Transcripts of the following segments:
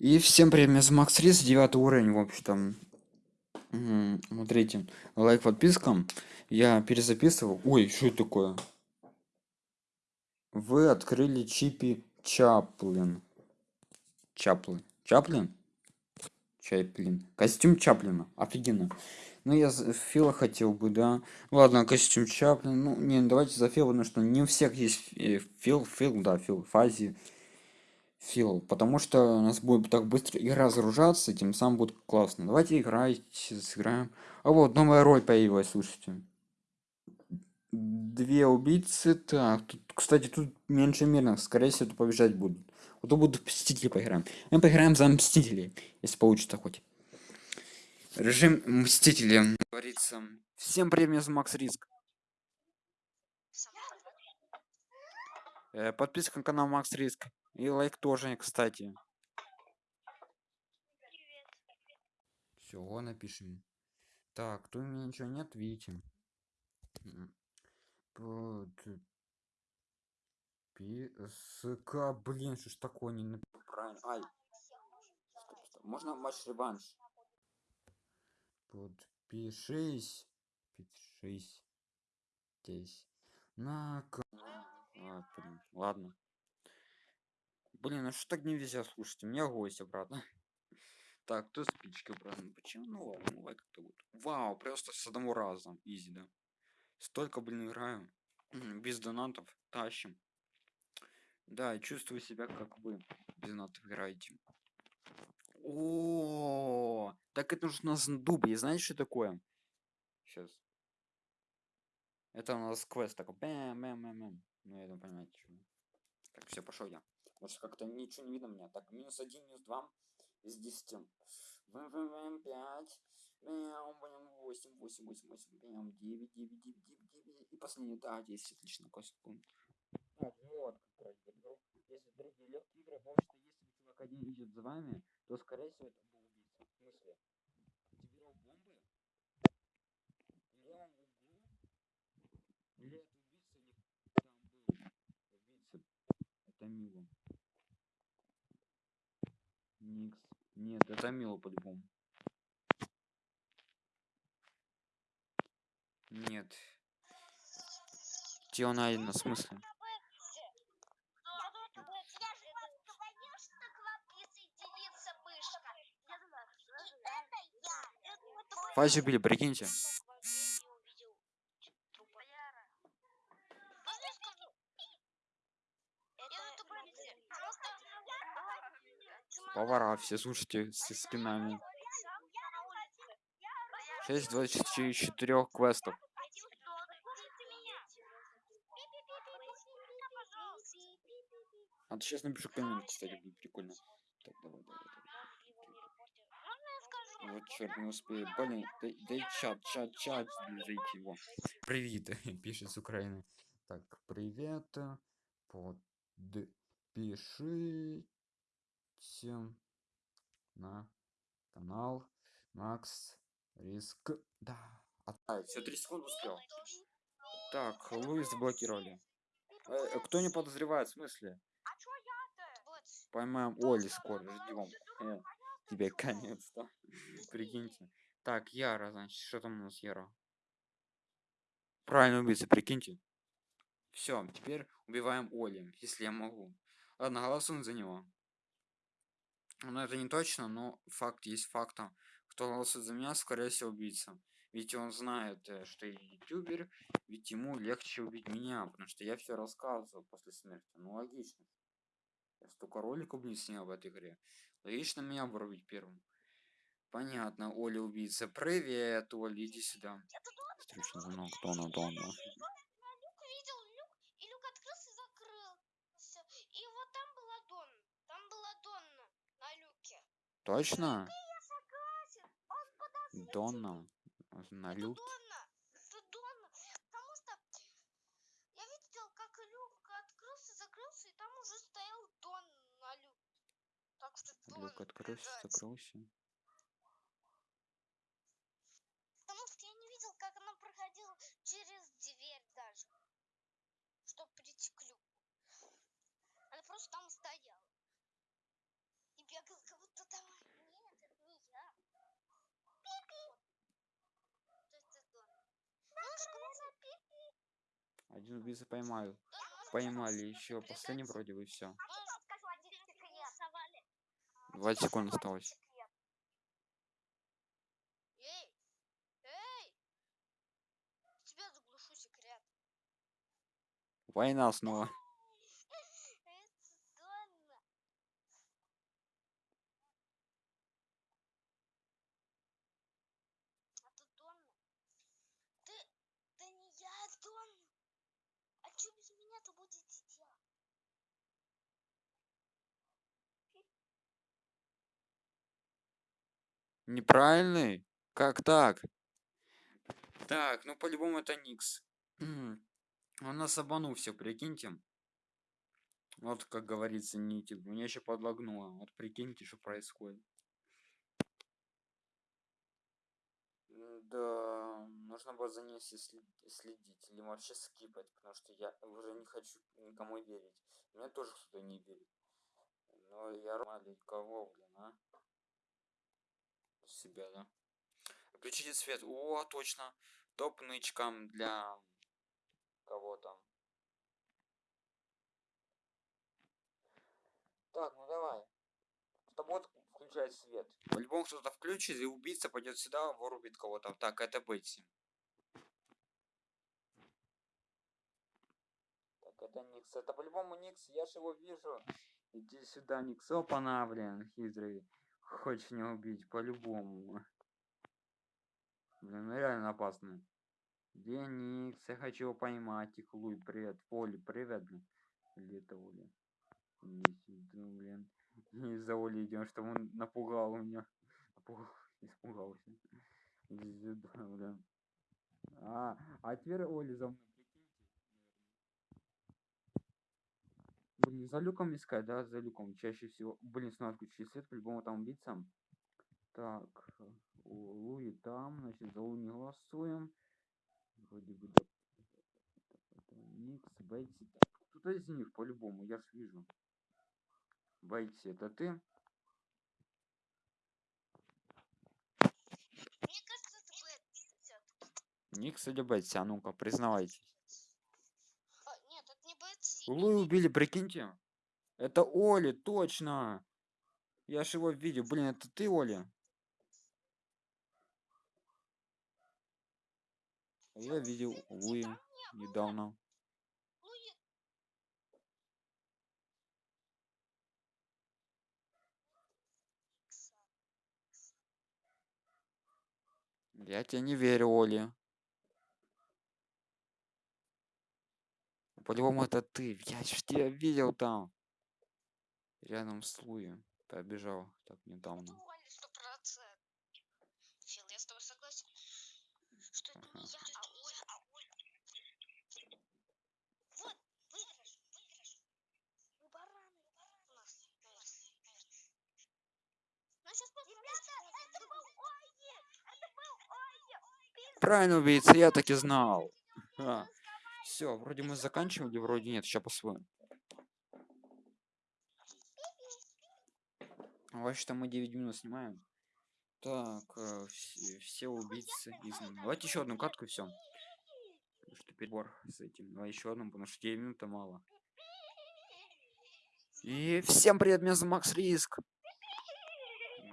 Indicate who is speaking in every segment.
Speaker 1: И всем привет, меня зовут Макс Рис, 9 уровень, в общем-то. Смотрите, лайк, подписка. Я перезаписывал. Ой, что это такое? Вы открыли Чипи Чаплин. Чаплин. Чаплин? Чаплин. Костюм Чаплина. Офигенно. Ну, я за Фила хотел бы, да. Ладно, костюм Чаплин. Ну, не, давайте за Фила, потому что не у всех есть э, Фил, Фил, да, Фил, Фази. Фил, потому что у нас будет так быстро игра загружаться, тем самым будет классно. Давайте играть, сыграем. А вот новая роль появилась, слушайте. Две убийцы. Так, тут, кстати, тут меньше мирных. Скорее всего, это побежать будут. Вот то будут мстители поиграем. Мы поиграем за мстителей, если получится хоть. Режим мстители. Говорится. Всем привет, меня зовут Макс Риск. Э, подписка на канал Макс Риск. И лайк тоже, кстати. Все, напишем. Так, тут у меня ничего нет, видите. Писка, блин, что ж такое не правильно. Ай. Стоп, стоп. Можно матч реванш? Подпишись. Подпишись. Здесь. На. А, блин, ладно. Блин, а что так не везет, слушайте, у меня гость обратно. Так, кто спичка обратно? Почему? Ну ладно, ну как-то будет. Вау, просто с одного раза. Изи, да. Столько, блин, играю. Без донатов. Тащим. Да, и чувствую себя, как вы без донатов играете. О, так это нужно с дубли. Знаете, что такое? Сейчас. Это у нас квест такой. Бэм, бэм, бэм, бэм. Ну, я думаю, понимаете, что. Так, все, пошел я. Потому что как-то ничего не видно меня. Так, минус один, минус два из десяти. Бэм, бэм, бэм, пять. Бэм, бэм, восемь, восемь, восемь, восемь. Бэм, девять, девять, девять, девять, девять. И последний, да, десять, отлично, секунд. Так, вот, как раз игру. Если другие легкие игры, потому что если чувак один идет за вами, то скорее всего это был убийца. В смысле? Активировал бомбы? В левом углу? Или это убийца, или там был убийца? Это Мила. Никс. Нет, это Мила по-любому. Нет. Тело найдено, в смысле? Фази убили, прикиньте. Повара все, слушайте, с скинами. 6 24 квестов. А то сейчас напишу коммент, кстати, будет прикольно. Так, давай, давай, давай. Вот черт, не успею. Блин, дай, дай чат, чат, чат, зайти его. Привет, пишет с Украины. Так, привет. Подпишите на канал Макс Риск. Да. А, все, 3 секунды успел. Так, Луис заблокировали. Э, кто не подозревает, в смысле? Поймаем Оли скоро, ждем. Э, тебе конец-то. Прикиньте. Так, Яра, значит, что там у нас Яра? Правильно убийца, прикиньте. Все, теперь убиваем Оли, если я могу. Ладно, голосуем за него. Но это не точно, но факт есть фактом. Кто голосует за меня, скорее всего, убийца. Ведь он знает, э, что я ютубер, ведь ему легче убить меня, потому что я все рассказывал после смерти. Ну, логично. Я столько роликов, блин, снял в этой игре. Логично меня вырубить первым. Понятно, Оля убийца. Привет, Оля, иди сюда. Встречный звонок, Дона, Дона.
Speaker 2: И люк открылся и закрылся. И вот там была Дон. Там была Донна на люке.
Speaker 1: Точно?
Speaker 2: Я согласен. Он подозрительный.
Speaker 1: Дона. На
Speaker 2: Это
Speaker 1: люк.
Speaker 2: Донна. Это Донна. Потому что я видел, как люк открылся, закрылся, и там уже стоял Дон на люке. Так что Дон.
Speaker 1: Люк открылся, закрылся.
Speaker 2: Потому что я не видел, как она проходила через дверь даже. Чтобы прийти к люку. Она просто там стояла. И бегала, как будто
Speaker 1: Один убийца поймаю. Поймали еще последний вроде бы все.
Speaker 2: Может,
Speaker 3: скажу один секрет.
Speaker 2: голосовали?
Speaker 1: 20 секунд осталось. Война снова.
Speaker 2: Это Донна. Это Донна. Ты... Да не я, Донна. А что без меня-то будете делать?
Speaker 1: Неправильный? Как так? Так, ну по-любому это Никс. Он нас обманул все, прикиньте. Вот, как говорится, нити. Меня еще подлагнуло. Вот прикиньте, что происходит. М, Да, нужно было за ней следить. Или вообще скипать, потому что я уже не хочу никому верить. Мне тоже кто-то не верит. Но я мали кого, блин, а? Себя, да? Включите свет. О, точно. Топ нычкам для кого там. Так, ну давай. Кто будет включать свет? По-любому кто-то включит, и убийца пойдет сюда, вырубит кого-то. Так, это Бетси. Так, это Никс. Это по-любому Никс, я же его вижу. Иди сюда, Никс. Опа-на, блин, хитрый. Хочешь меня убить, по-любому. Блин, ну реально опасно. Где Никс? Я хочу его поймать. Их Луй, привет. Оли, привет, блин. Оля? Иди сюда, блин. Не за Оли идем, что он напугал меня. Напугал, испугался. А, а теперь Оли за мной, За люком искать, да, за люком. Чаще всего. Блин, снова отключили свет, по-любому там убийца. Так, у Луи там, значит, за Луи не голосуем. Вроде бы да. Никс, Бетси. Так, кто-то из них, по-любому, я ж вижу. Бетси, это ты?
Speaker 2: Мне кажется, это Бетси.
Speaker 1: Никс или Бетси? А ну-ка, признавайтесь. Луи убили, прикиньте. Это Оли, точно. Я ж его видел. Блин, это ты, Оли? А Я видел Луи недавно. Я тебе не верю, Оли. По-любому это ты. Я ж тебя видел там. Рядом с Луи. Побежал так недавно.
Speaker 2: Фил, я с тобой согласен, что это не
Speaker 1: Ага.
Speaker 2: я, а Оля. Оля. Вот, выигрыш, выигрыш. Мы бараны. У нас, наверное. Сейчас Ребята, это был Ойе! Это был Ойе!
Speaker 1: Правильно, убийца, я так и знал. Все, вроде мы заканчивали, вроде нет, сейчас посмотрим. Вообще-то мы 9 минут снимаем. Так, э, все, все убийцы изгнаны. Давайте еще одну катку и все. Что перебор с этим. Давай еще одну, потому что 9 минут мало. И всем привет, меня зовут Макс Риск.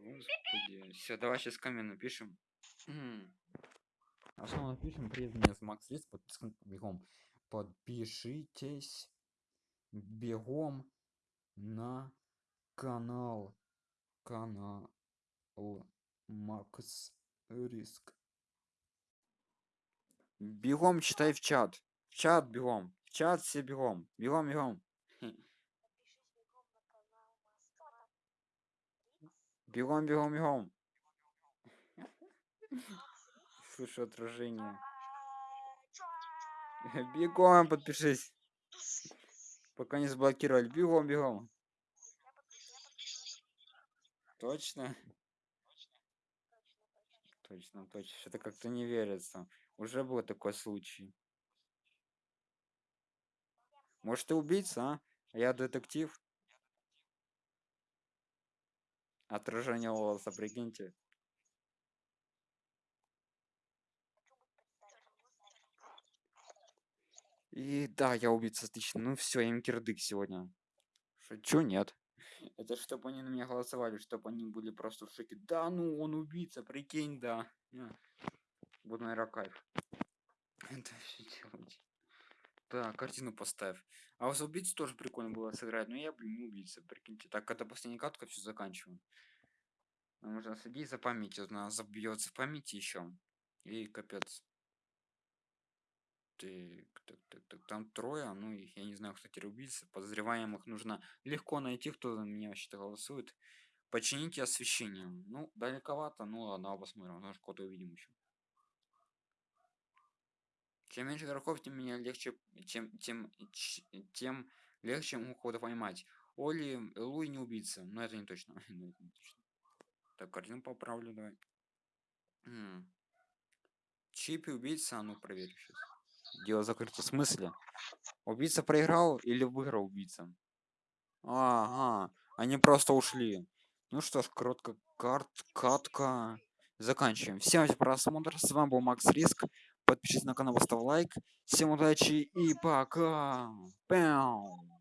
Speaker 1: Господи. Все, давай сейчас камень напишем. А что мы напишем? Привет, меня зовут Макс Риск. Подписка бегом. Подпишитесь бегом на канал. Канал Макс Риск. Бегом читай в чат. В чат бегом. В чат все бегом. Бегом, бегом.
Speaker 2: Бегом,
Speaker 1: бегом, бегом. Слышу отражение. Бегом подпишись. Пока не заблокировали. Бегом, бегом. Точно? Точно, точно. Что-то как-то не верится. Уже был такой случай. Может, ты убийца, а? А я детектив? Отражение волоса, прикиньте. И да, я убийца, отлично. Ну все, им кирдык сегодня. Шучу, нет. Это чтобы они на меня голосовали, чтобы они были просто в шоке. Да ну, он убийца, прикинь, да. Вот, наверное, кайф. Это все делать. Так, картину поставь. А вот убийцу тоже прикольно было сыграть, но я, блин, не убийца, прикиньте. Так, это последняя катка, все заканчиваем. Нам нужно следить за памятью, она забьется в памяти еще. И капец. Так, так, так, так, там трое, ну, их, я не знаю, теперь убийца. Подозреваемых нужно легко найти, кто за меня вообще-то голосует. Почините освещение. Ну, далековато, ну ладно, посмотрим, может кого-то увидим еще. Чем меньше игроков, тем меня легче, тем, ч- тем легче ему кого-то поймать. Оли, Луи не убийца, но это не точно. но это не точно. Так, картину поправлю, давай. Чипи убийца, а ну проверь сейчас. Дело закрыто. В смысле? Убийца проиграл или выиграл убийца? Ага, они просто ушли. Ну что ж, коротко карт, катка. Заканчиваем. Всем за просмотр. С вами был Макс Риск. Подпишитесь на канал, поставь лайк. Всем удачи и пока. Пяу.